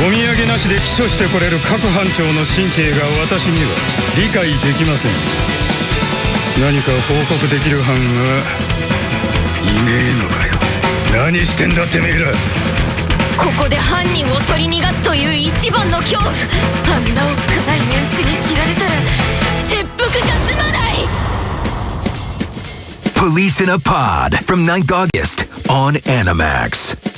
お土産なしで起訴してこれる各班長の神経が私には理解できません。何か報告できる班はいねえのかよ。何してんだてめえらここで犯人を取り逃がすという一番の恐怖。あんなおっかないメンツに知られたら切腹じゃ済まない Police in a Pod from 9th August on Animax.